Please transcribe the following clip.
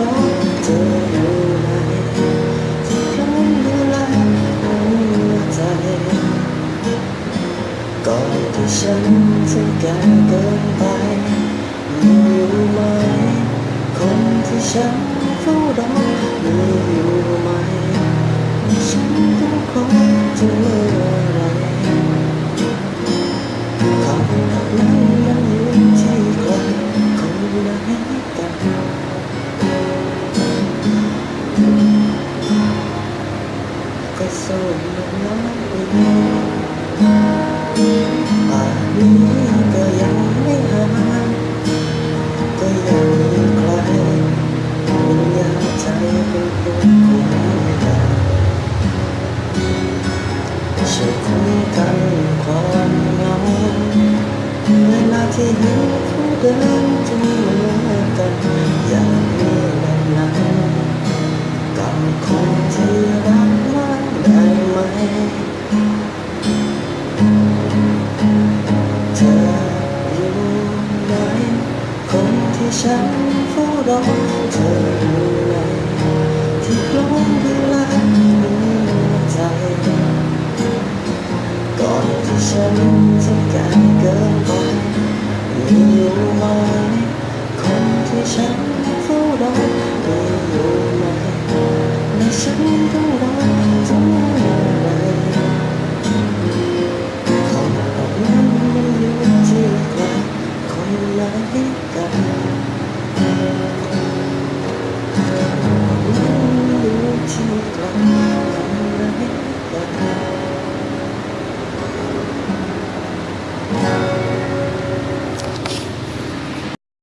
ก่อนที่ฉันจะแก่เกินไปมีอยู่ไหม คนที่ฉันเฝ้ารอ สู้มันน้อยป่านนี้ก็ยังไม่หายก็ยังมีใครเป็นยาใจเป็นคนคุยกันช่วยคุยกันความเหงาเวลาที่เห็นผู้เดินที่เหมือนกัน ฉันเฝ้รอเธออยู่ไที่กล้อมเวลาหัวใจก่อนที่ฉันจะกลายเกินไปอยู่ไหม